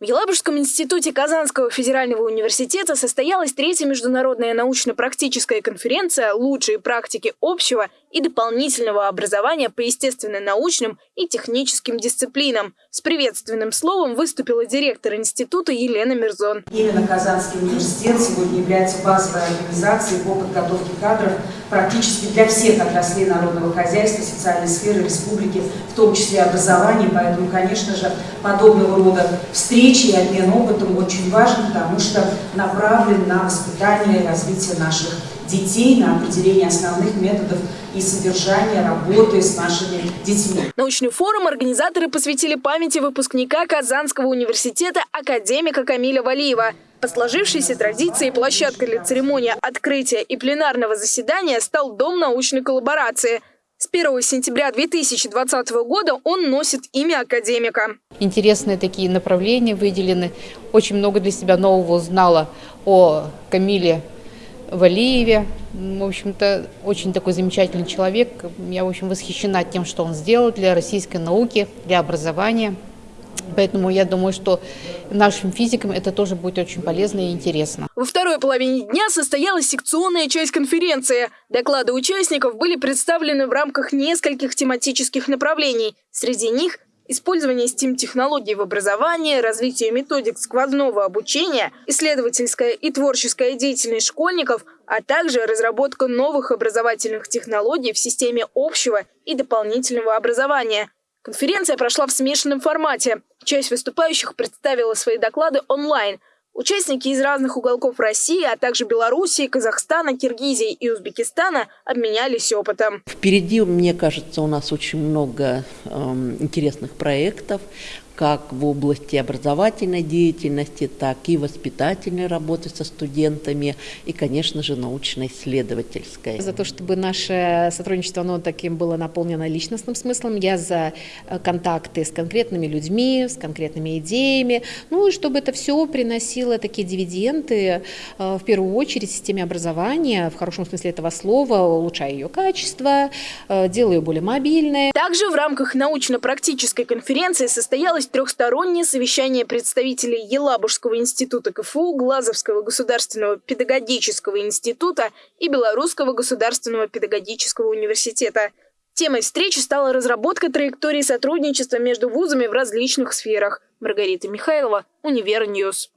В Елабужском институте Казанского федерального университета состоялась третья международная научно-практическая конференция «Лучшие практики общего и дополнительного образования по естественно-научным и техническим дисциплинам». С приветственным словом выступила директор института Елена Мирзон. Именно Казанский университет сегодня является базовой организацией по подготовке кадров практически для всех отраслей народного хозяйства, социальной сферы республики, в том числе образования. Поэтому, конечно же, подобного рода встречи и обмен опытом очень важен, потому что направлен на воспитание и развитие наших детей, на определение основных методов и содержания работы с нашими детьми. Научный форум организаторы посвятили памяти выпускника Казанского университета академика Камиля Валиева. По сложившейся традиции площадкой для церемонии открытия и пленарного заседания стал Дом научной коллаборации – с 1 сентября 2020 года он носит имя академика. Интересные такие направления выделены. Очень много для себя нового узнала о Камиле Валиеве. В общем-то, очень такой замечательный человек. Я, в общем, восхищена тем, что он сделал для российской науки, для образования. Поэтому я думаю, что нашим физикам это тоже будет очень полезно и интересно. Во второй половине дня состоялась секционная часть конференции. Доклады участников были представлены в рамках нескольких тематических направлений. Среди них использование STEAM-технологий в образовании, развитие методик сквозного обучения, исследовательская и творческая деятельность школьников, а также разработка новых образовательных технологий в системе общего и дополнительного образования – Конференция прошла в смешанном формате. Часть выступающих представила свои доклады онлайн. Участники из разных уголков России, а также Белоруссии, Казахстана, Киргизии и Узбекистана обменялись опытом. Впереди, мне кажется, у нас очень много э, интересных проектов как в области образовательной деятельности, так и воспитательной работы со студентами и, конечно же, научно-исследовательской. За то, чтобы наше сотрудничество оно таким было наполнено личностным смыслом, я за э, контакты с конкретными людьми, с конкретными идеями, ну и чтобы это все приносило такие дивиденды, э, в первую очередь, системе образования, в хорошем смысле этого слова, улучшая ее качество, э, делая ее более мобильной. Также в рамках научно-практической конференции состоялась трехстороннее совещание представителей Елабужского института КФУ, Глазовского государственного педагогического института и Белорусского государственного педагогического университета. Темой встречи стала разработка траектории сотрудничества между вузами в различных сферах. Маргарита Михайлова, Универ News.